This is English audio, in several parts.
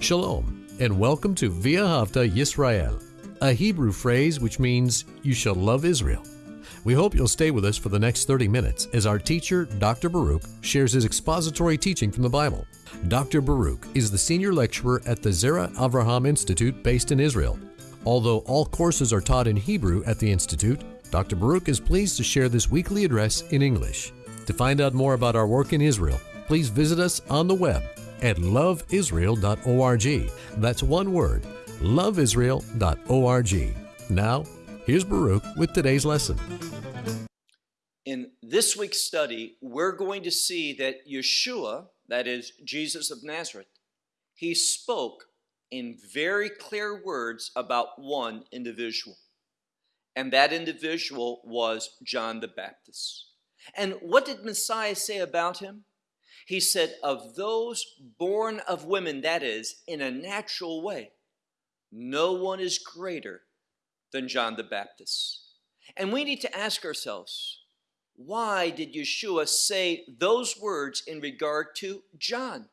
Shalom, and welcome to Via Havta Yisrael, a Hebrew phrase which means you shall love Israel. We hope you'll stay with us for the next 30 minutes as our teacher, Dr. Baruch, shares his expository teaching from the Bible. Dr. Baruch is the senior lecturer at the Zera Avraham Institute based in Israel. Although all courses are taught in Hebrew at the Institute, Dr. Baruch is pleased to share this weekly address in English. To find out more about our work in Israel, please visit us on the web at loveisrael.org. That's one word, loveisrael.org. Now, here's Baruch with today's lesson. In this week's study, we're going to see that Yeshua, that is Jesus of Nazareth, he spoke in very clear words about one individual. And that individual was John the Baptist. And what did Messiah say about him? He said, Of those born of women, that is, in a natural way, no one is greater than John the Baptist. And we need to ask ourselves, why did Yeshua say those words in regard to John?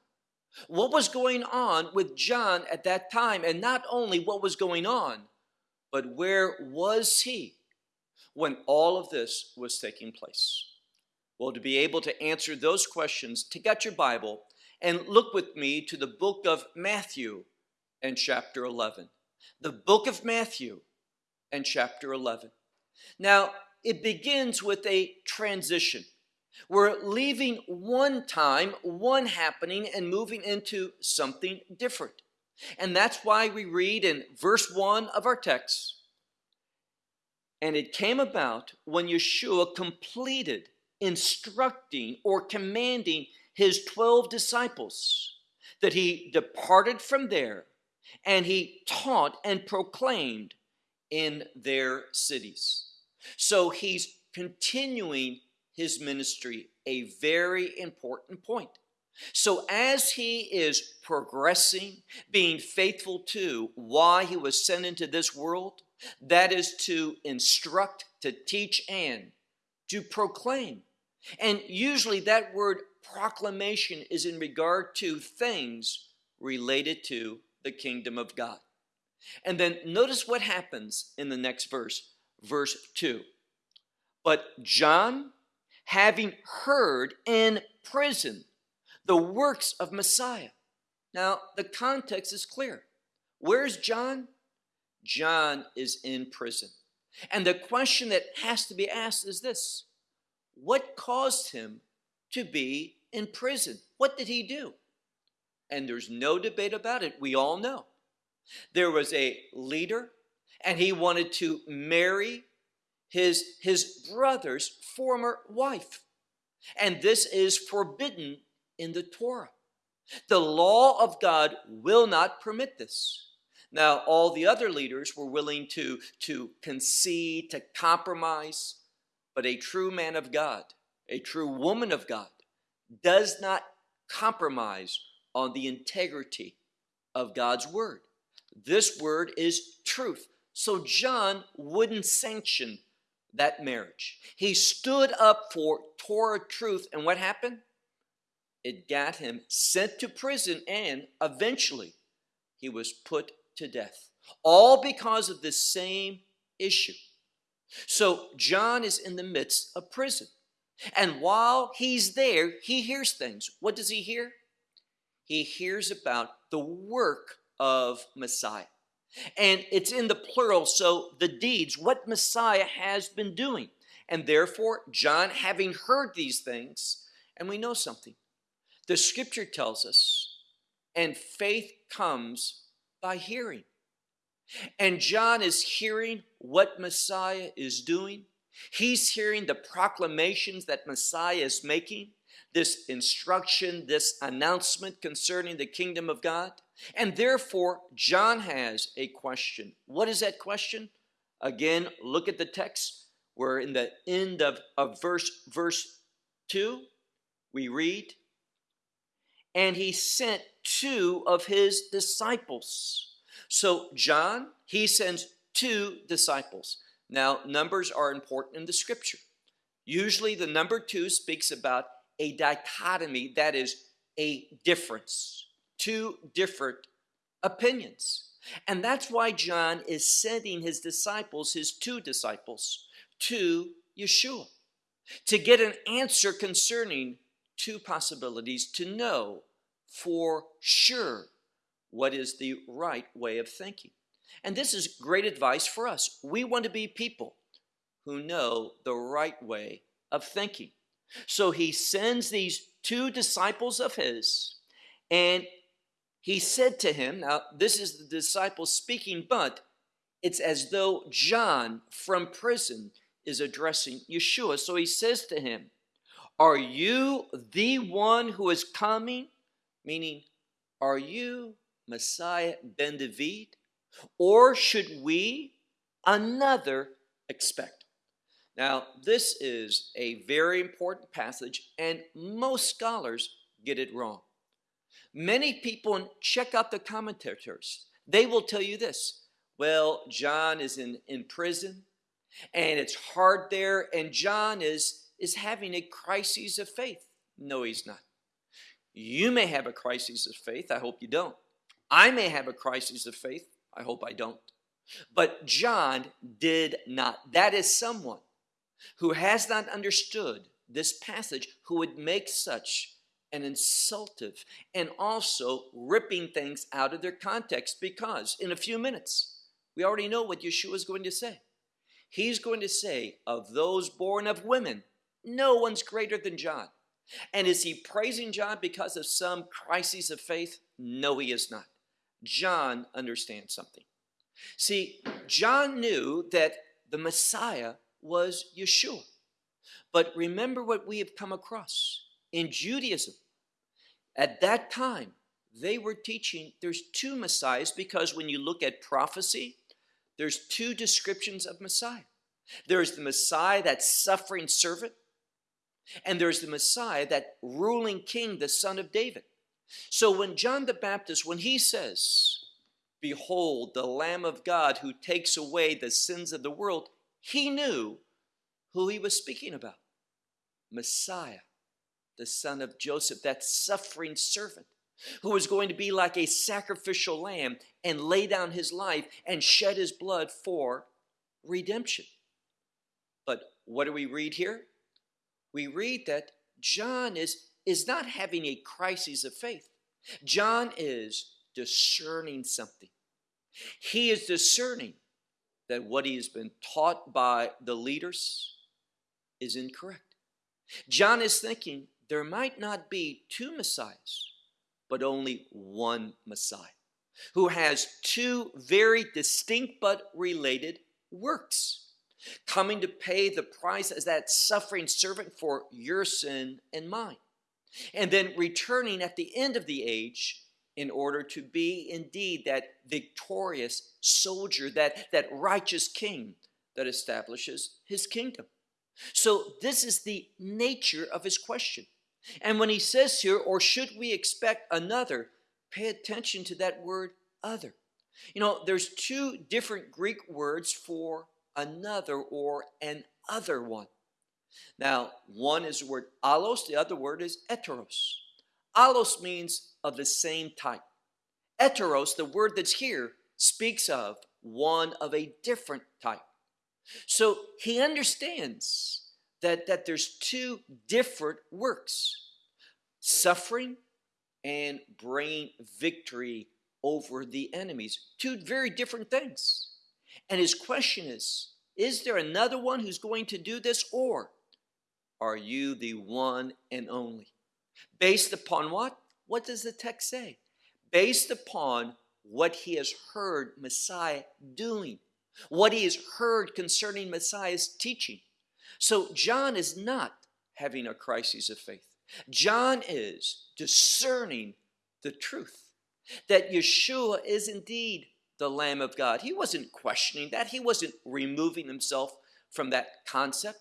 What was going on with John at that time? And not only what was going on, but where was he when all of this was taking place? Well, to be able to answer those questions, take out your Bible and look with me to the book of Matthew and chapter 11. The book of Matthew and chapter 11. Now, it begins with a transition. We're leaving one time, one happening, and moving into something different. And that's why we read in verse 1 of our text And it came about when Yeshua completed instructing or commanding his 12 disciples that he departed from there and he taught and proclaimed in their cities. So he's continuing his ministry, a very important point. So, as he is progressing, being faithful to why he was sent into this world, that is to instruct, to teach, and to proclaim. And usually that word proclamation is in regard to things related to the kingdom of God. And then notice what happens in the next verse, verse 2. But John, having heard in prison the works of Messiah. Now, the context is clear. Where's John? John is in prison. And the question that has to be asked is this what caused him to be in prison? What did he do? And there's no debate about it. We all know. There was a leader, and he wanted to marry his, his brother's former wife. And this is forbidden in the Torah. The law of God will not permit this. Now, all the other leaders were willing to, to concede, to compromise, but a true man of God, a true woman of God, does not compromise on the integrity of God's word. This word is truth. So John wouldn't sanction that marriage. He stood up for Torah truth, and what happened? It got him sent to prison, and eventually he was put to death. All because of the same issue. So John is in the midst of prison. And while he's there, he hears things. What does he hear? He hears about the work of Messiah. And it's in the plural, so the deeds, what Messiah has been doing. And therefore, John, having heard these things, and we know something, the scripture tells us, and faith comes by hearing. And John is hearing what Messiah is doing. He's hearing the proclamations that Messiah is making, this instruction, this announcement concerning the kingdom of God. And therefore, John has a question. What is that question? Again, look at the text. We're in the end of, of verse, verse 2. We read, And he sent two of his disciples so John, he sends two disciples. Now, numbers are important in the scripture. Usually the number two speaks about a dichotomy, that is a difference. Two different opinions. And that's why John is sending his disciples, his two disciples, to Yeshua to get an answer concerning two possibilities to know for sure what is the right way of thinking. And this is great advice for us. We want to be people who know the right way of thinking. So he sends these two disciples of his, and he said to him, Now, this is the disciple speaking, but it's as though John from prison is addressing Yeshua. So he says to him, Are you the one who is coming? Meaning, are you Messiah ben David? Or should we another expect? Now, this is a very important passage, and most scholars get it wrong. Many people check out the commentators. They will tell you this. Well, John is in, in prison, and it's hard there, and John is, is having a crisis of faith. No, he's not. You may have a crisis of faith. I hope you don't. I may have a crisis of faith. I hope I don't. But John did not. That is someone who has not understood this passage who would make such an insultive and also ripping things out of their context because in a few minutes we already know what Yeshua is going to say. He's going to say, Of those born of women, no one's greater than John. And is he praising John because of some crises of faith? No, he is not. John understands something. See, John knew that the Messiah was Yeshua. But remember what we have come across in Judaism. At that time, they were teaching there's two Messiahs because when you look at prophecy, there's two descriptions of Messiah. There's the Messiah, that suffering servant, and there's the Messiah, that ruling king, the son of David. So when John the Baptist, when he says, Behold, the Lamb of God who takes away the sins of the world, he knew who he was speaking about Messiah, the son of Joseph, that suffering servant who was going to be like a sacrificial lamb and lay down his life and shed his blood for redemption. But what do we read here? We read that John is, is not having a crisis of faith. John is discerning something. He is discerning that what he has been taught by the leaders is incorrect. John is thinking there might not be two Messiahs, but only one Messiah who has two very distinct but related works coming to pay the price as that suffering servant for your sin and mine, and then returning at the end of the age in order to be indeed that victorious soldier, that, that righteous king that establishes his kingdom. So, this is the nature of his question. And when he says here, or should we expect another, pay attention to that word other. You know, there's two different Greek words for another or an other one. Now, one is the word allos, the other word is heteros. Allos means of the same type. Heteros, the word that's here, speaks of one of a different type. So he understands that, that there's two different works suffering and bringing victory over the enemies. Two very different things. And his question is Is there another one who's going to do this, or are you the one and only? Based upon what? What does the text say? Based upon what he has heard Messiah doing, what he has heard concerning Messiah's teaching. So John is not having a crisis of faith. John is discerning the truth that Yeshua is indeed the Lamb of God. He wasn't questioning that, he wasn't removing himself from that concept,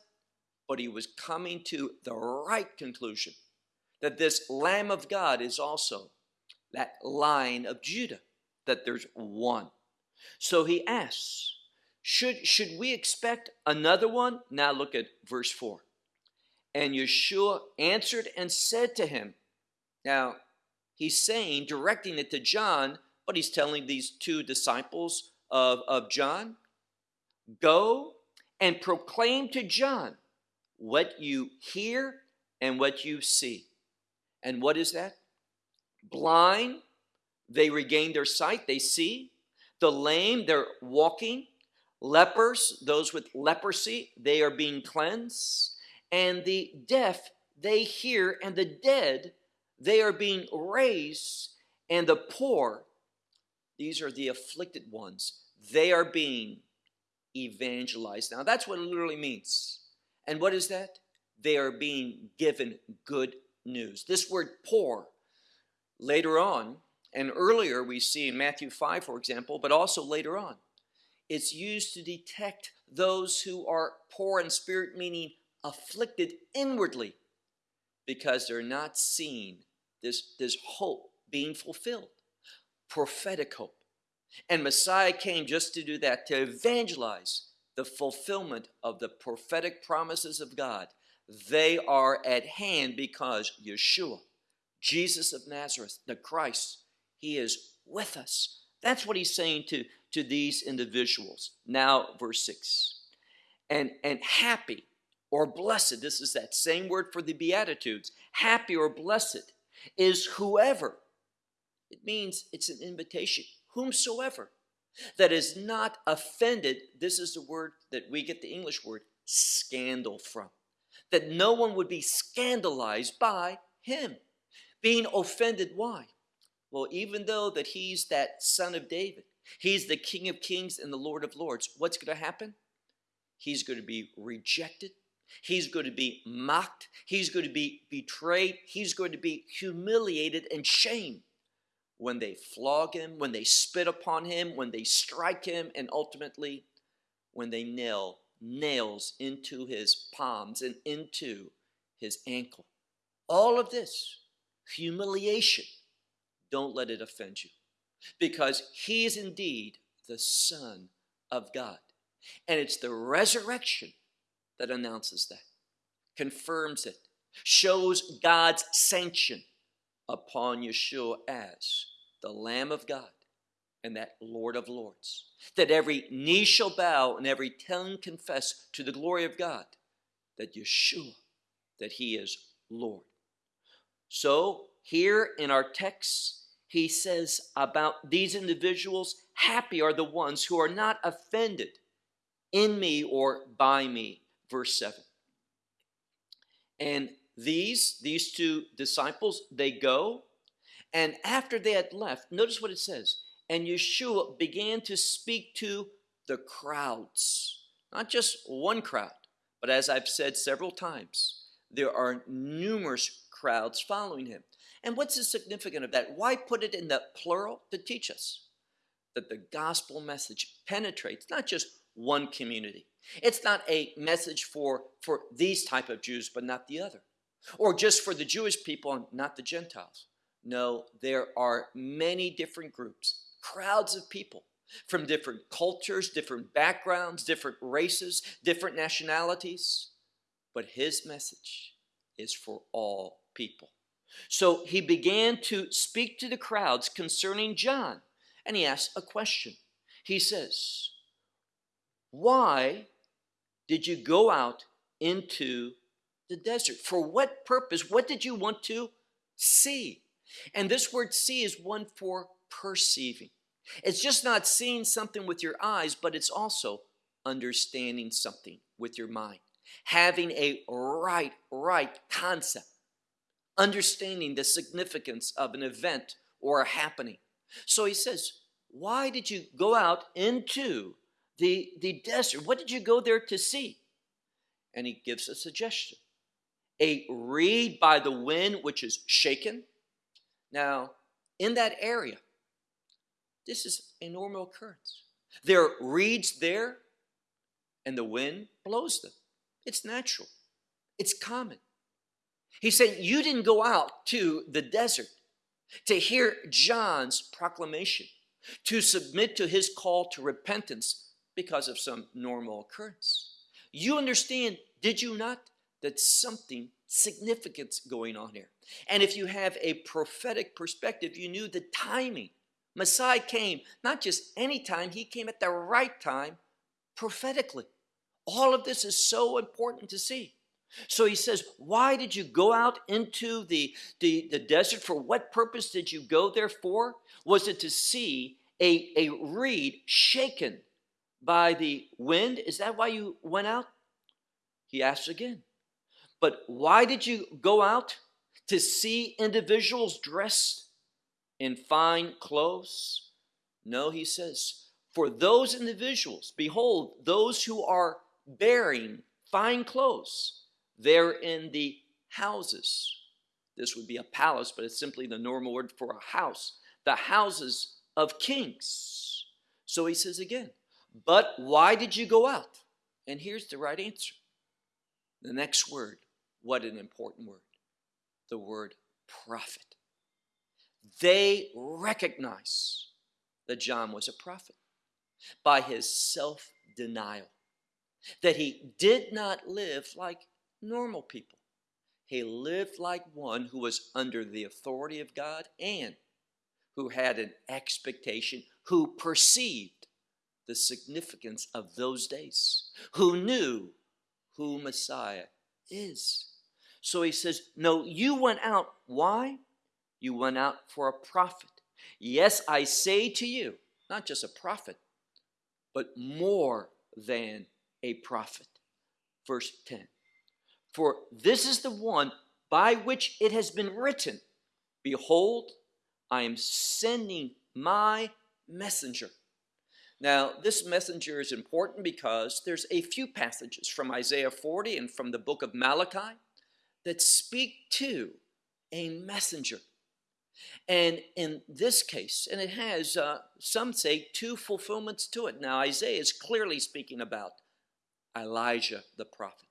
but he was coming to the right conclusion that this Lamb of God is also that lion of Judah, that there's one. So he asks, should, should we expect another one? Now look at verse 4. And Yeshua answered and said to him, Now, he's saying, directing it to John, But he's telling these two disciples of, of John go and proclaim to John what you hear and what you see. And what is that? Blind, they regain their sight, they see. The lame, they're walking. Lepers, those with leprosy, they are being cleansed. And the deaf, they hear. And the dead, they are being raised. And the poor, these are the afflicted ones, they are being evangelized. Now, that's what it literally means. And what is that? They are being given good news. This word poor, later on, and earlier we see in Matthew 5, for example, but also later on, it's used to detect those who are poor in spirit, meaning afflicted inwardly, because they're not seeing this, this hope being fulfilled. Prophetic hope. And Messiah came just to do that, to evangelize the fulfillment of the prophetic promises of God. They are at hand because Yeshua, Jesus of Nazareth, the Christ, He is with us. That's what He's saying to, to these individuals. Now, verse 6. And, and happy or blessed, this is that same word for the Beatitudes, happy or blessed is whoever. It means it's an invitation whomsoever that is not offended, this is the word that we get the English word scandal from. That no one would be scandalized by him. Being offended, why? Well, even though that he's that son of David, he's the King of kings and the Lord of lords, what's going to happen? He's going to be rejected. He's going to be mocked. He's going to be betrayed. He's going to be humiliated and shamed when they flog him, when they spit upon him, when they strike him, and ultimately when they nail nails into his palms and into his ankle. All of this humiliation, don't let it offend you because he is indeed the Son of God. And it's the resurrection that announces that, confirms it, shows God's sanction upon Yeshua as the Lamb of God and that Lord of Lords. That every knee shall bow and every tongue confess to the glory of God that Yeshua, that He is Lord. So, here in our text, he says about these individuals, happy are the ones who are not offended in me or by me. Verse 7. And these, these two disciples, they go, and after they had left, notice what it says. And Yeshua began to speak to the crowds, not just one crowd, but as I've said several times, there are numerous crowds following him. And what's the significance of that? Why put it in the plural? To teach us that the gospel message penetrates not just one community. It's not a message for, for these type of Jews, but not the other or just for the Jewish people and not the Gentiles. No, there are many different groups, crowds of people from different cultures, different backgrounds, different races, different nationalities. But his message is for all people. So he began to speak to the crowds concerning John, and he asked a question. He says, Why did you go out into the desert. For what purpose? What did you want to see? And this word see is one for perceiving. It's just not seeing something with your eyes, but it's also understanding something with your mind. Having a right, right concept. Understanding the significance of an event or a happening. So he says, Why did you go out into the, the desert? What did you go there to see? And he gives a suggestion a reed by the wind which is shaken. Now, in that area, this is a normal occurrence. There are reeds there, and the wind blows them. It's natural, it's common. He said, You didn't go out to the desert to hear John's proclamation, to submit to his call to repentance because of some normal occurrence. You understand, did you not? That something significant going on here. And if you have a prophetic perspective, you knew the timing Messiah came not just any time, he came at the right time prophetically. All of this is so important to see. So he says, Why did you go out into the, the, the desert? For what purpose did you go there for? Was it to see a, a reed shaken by the wind? Is that why you went out? He asks again. But why did you go out? To see individuals dressed in fine clothes? No, he says, for those individuals, behold, those who are bearing fine clothes, they're in the houses. This would be a palace, but it's simply the normal word for a house. The houses of kings. So he says again, but why did you go out? And here's the right answer. The next word, what an important word. The word prophet. They recognize that John was a prophet by his self denial, that he did not live like normal people. He lived like one who was under the authority of God and who had an expectation, who perceived the significance of those days, who knew who Messiah is. So he says, No, you went out. Why? You went out for a prophet. Yes, I say to you, not just a prophet, but more than a prophet. Verse 10 For this is the one by which it has been written Behold, I am sending my messenger. Now, this messenger is important because there's a few passages from Isaiah 40 and from the book of Malachi that speak to a messenger. And in this case, and it has, uh, some say, two fulfillments to it. Now, Isaiah is clearly speaking about Elijah the prophet.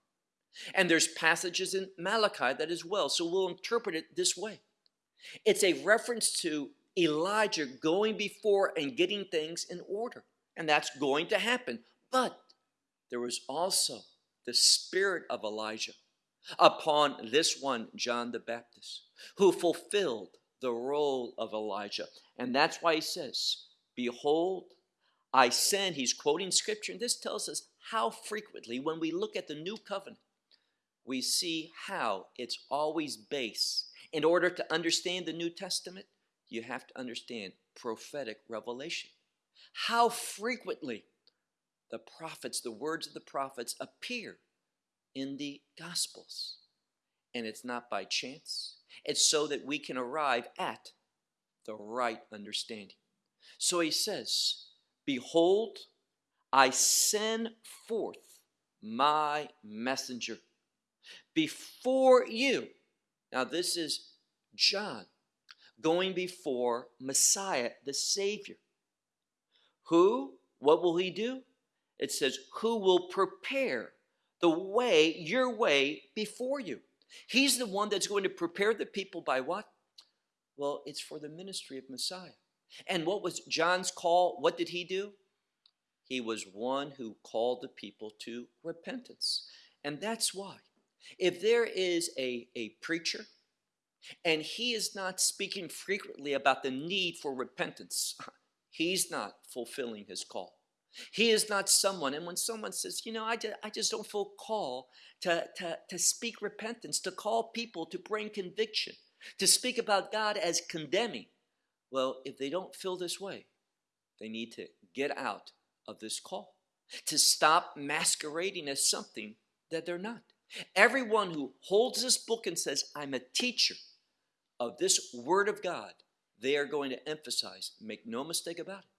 And there's passages in Malachi that as well. So we'll interpret it this way it's a reference to Elijah going before and getting things in order. And that's going to happen. But there was also the spirit of Elijah upon this one, John the Baptist, who fulfilled the role of Elijah. And that's why he says, Behold, I send, he's quoting scripture, and this tells us how frequently, when we look at the new covenant, we see how it's always based. In order to understand the New Testament, you have to understand prophetic revelation. How frequently the prophets, the words of the prophets, appear in the Gospels. And it's not by chance, it's so that we can arrive at the right understanding. So he says, Behold, I send forth my messenger before you. Now, this is John going before Messiah, the Savior. Who, what will he do? It says, Who will prepare the way, your way, before you. He's the one that's going to prepare the people by what? Well, it's for the ministry of Messiah. And what was John's call? What did he do? He was one who called the people to repentance. And that's why. If there is a, a preacher and he is not speaking frequently about the need for repentance, he's not fulfilling his call. He is not someone, and when someone says, you know, I just, I just don't feel called to, to, to speak repentance, to call people to bring conviction, to speak about God as condemning, well, if they don't feel this way, they need to get out of this call, to stop masquerading as something that they're not. Everyone who holds this book and says, I'm a teacher of this Word of God, they are going to emphasize, make no mistake about it,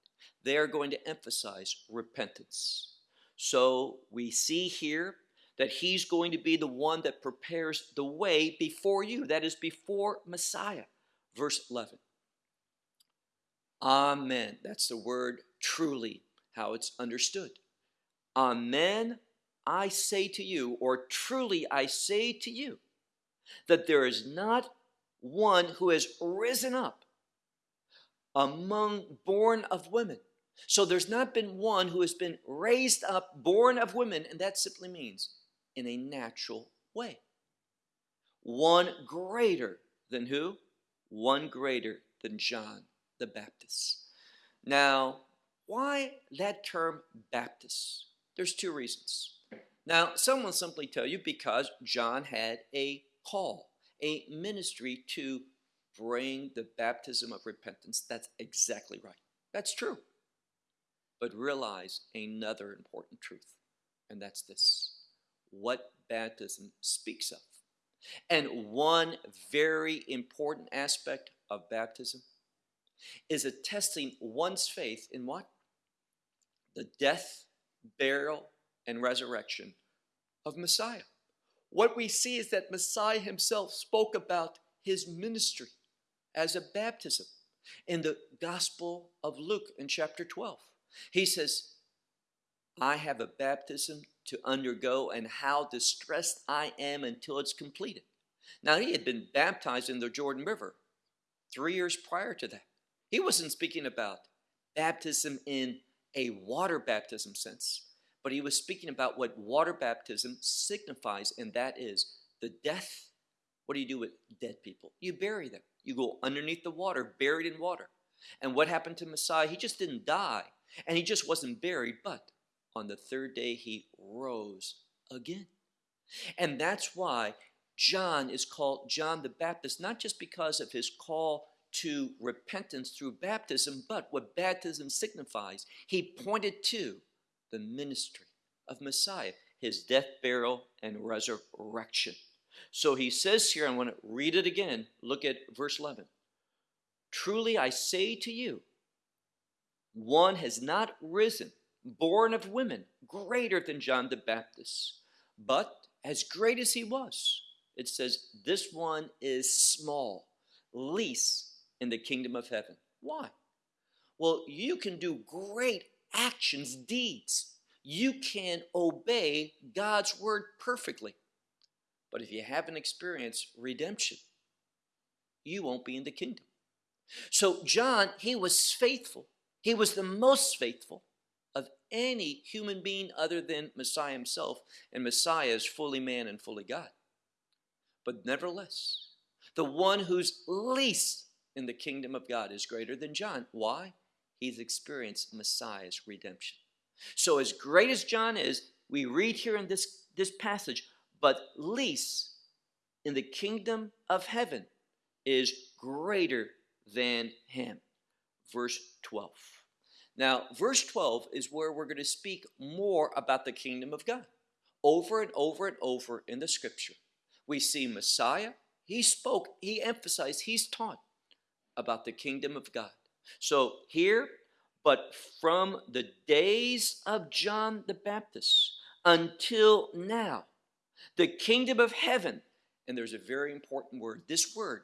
they are going to emphasize repentance. So we see here that he's going to be the one that prepares the way before you, that is, before Messiah. Verse 11. Amen. That's the word truly, how it's understood. Amen, I say to you, or truly I say to you, that there is not one who has risen up among born of women. So there's not been one who has been raised up, born of women, and that simply means in a natural way. One greater than who? One greater than John the Baptist. Now, why that term Baptist? There's two reasons. Now, some will simply tell you because John had a call, a ministry to bring the baptism of repentance. That's exactly right. That's true. But realize another important truth, and that's this what baptism speaks of. And one very important aspect of baptism is attesting one's faith in what? The death, burial, and resurrection of Messiah. What we see is that Messiah himself spoke about his ministry as a baptism in the Gospel of Luke in chapter 12. He says, I have a baptism to undergo, and how distressed I am until it's completed. Now, he had been baptized in the Jordan River three years prior to that. He wasn't speaking about baptism in a water baptism sense, but he was speaking about what water baptism signifies, and that is the death. What do you do with dead people? You bury them. You go underneath the water, buried in water. And what happened to Messiah? He just didn't die, and he just wasn't buried, but on the third day he rose again. And that's why John is called John the Baptist, not just because of his call to repentance through baptism, but what baptism signifies. He pointed to the ministry of Messiah, his death, burial, and resurrection. So he says here, I want to read it again. Look at verse 11. Truly I say to you, one has not risen, born of women, greater than John the Baptist. But as great as he was, it says, this one is small, least in the kingdom of heaven. Why? Well, you can do great actions, deeds. You can obey God's word perfectly. But if you haven't experienced redemption, you won't be in the kingdom. So, John, he was faithful. He was the most faithful of any human being other than Messiah himself, and Messiah is fully man and fully God. But nevertheless, the one who's least in the kingdom of God is greater than John. Why? He's experienced Messiah's redemption. So, as great as John is, we read here in this, this passage, but least in the kingdom of heaven is greater than him. Verse 12. Now, verse 12 is where we're going to speak more about the kingdom of God. Over and over and over in the scripture, we see Messiah. He spoke, he emphasized, he's taught about the kingdom of God. So here, but from the days of John the Baptist until now, the kingdom of heaven, and there's a very important word. This word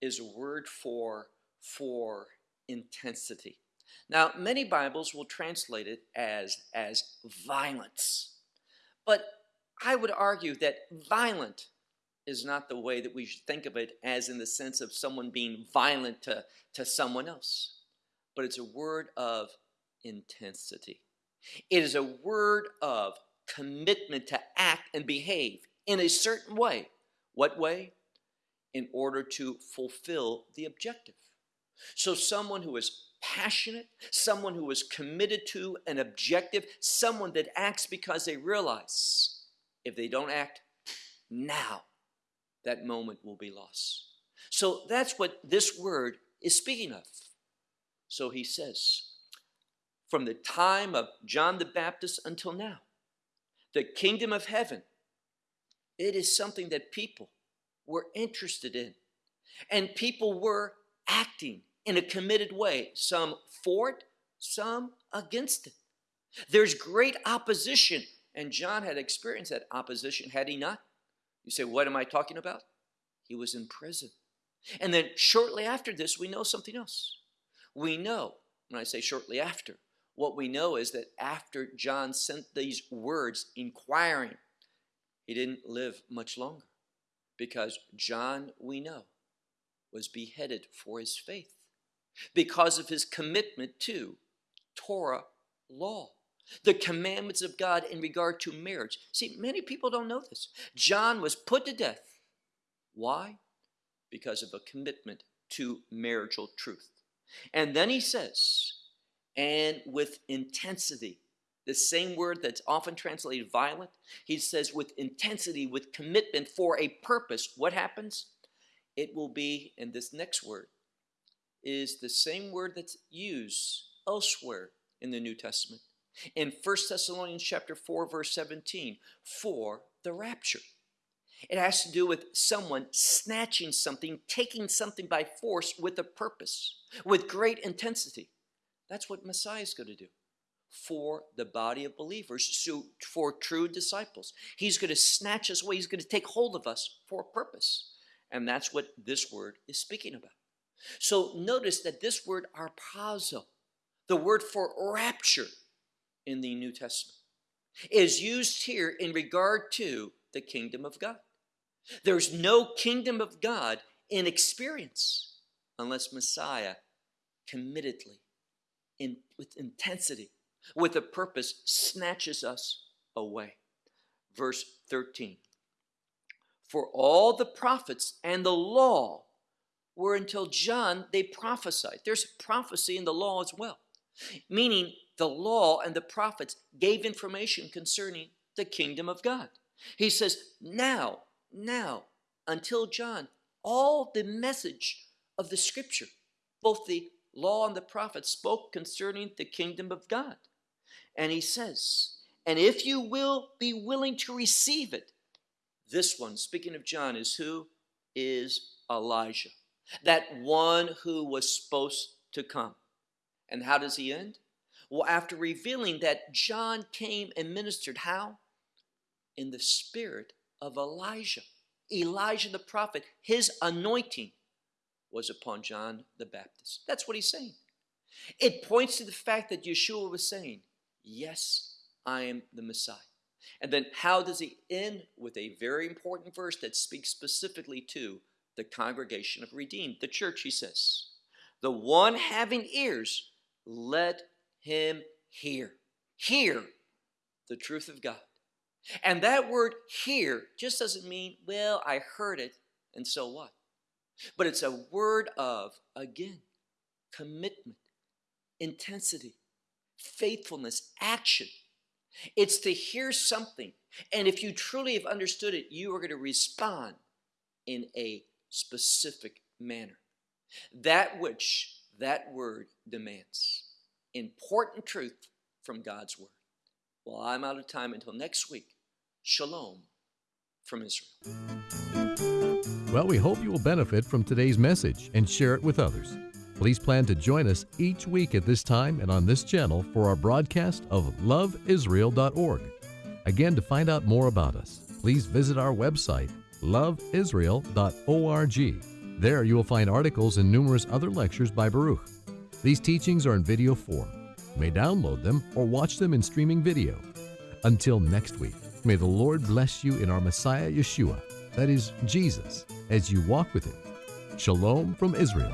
is a word for, for intensity. Now, many Bibles will translate it as, as violence. But I would argue that violent is not the way that we should think of it as in the sense of someone being violent to, to someone else. But it's a word of intensity. It is a word of commitment to act and behave in a certain way. What way? In order to fulfill the objective. So, someone who is passionate, someone who is committed to an objective, someone that acts because they realize if they don't act now, that moment will be lost. So that's what this word is speaking of. So he says, from the time of John the Baptist until now, the kingdom of heaven, it is something that people were interested in. And people were acting in a committed way, some for it, some against it. There's great opposition, and John had experienced that opposition, had he not? You say, What am I talking about? He was in prison. And then shortly after this, we know something else. We know, when I say shortly after, what we know is that after John sent these words inquiring, he didn't live much longer because John, we know, was beheaded for his faith because of his commitment to Torah law, the commandments of God in regard to marriage. See, many people don't know this. John was put to death. Why? Because of a commitment to marital truth. And then he says, and with intensity. The same word that's often translated violent. He says with intensity, with commitment for a purpose. What happens? It will be, in this next word is the same word that's used elsewhere in the New Testament. In 1 Thessalonians chapter 4, verse 17, for the rapture. It has to do with someone snatching something, taking something by force with a purpose, with great intensity. That's what Messiah is going to do for the body of believers, so for true disciples. He's going to snatch us away, he's going to take hold of us for a purpose. And that's what this word is speaking about. So notice that this word harpazo, the word for rapture in the New Testament, is used here in regard to the kingdom of God. There's no kingdom of God in experience unless Messiah committedly, in, with intensity, with a purpose, snatches us away. Verse 13 For all the prophets and the law were until John, they prophesied. There's prophecy in the law as well, meaning the law and the prophets gave information concerning the kingdom of God. He says, Now now until John all the message of the scripture, both the law and the prophets spoke concerning the kingdom of God. And he says, and if you will be willing to receive it, this one, speaking of John, is who? Is Elijah. That one who was supposed to come. And how does he end? Well, after revealing that John came and ministered, how? In the spirit of Elijah. Elijah the prophet, his anointing was upon John the Baptist. That's what he's saying. It points to the fact that Yeshua was saying, Yes, I am the Messiah. And then how does he end? With a very important verse that speaks specifically to the congregation of redeemed, the church, he says. The one having ears, let him hear. Hear the truth of God. And that word hear just doesn't mean, well, I heard it, and so what? But it's a word of, again, commitment, intensity, faithfulness, action. It's to hear something. And if you truly have understood it, you are going to respond in a specific manner. That which that word demands. Important truth from God's word. Well, I'm out of time until next week. Shalom from Israel. Well, we hope you will benefit from today's message and share it with others. Please plan to join us each week at this time and on this channel for our broadcast of loveisrael.org. Again, to find out more about us, please visit our website, loveisrael.org. There you will find articles and numerous other lectures by Baruch. These teachings are in video form may download them or watch them in streaming video. Until next week, may the Lord bless you in our Messiah Yeshua, that is, Jesus, as you walk with Him. Shalom from Israel.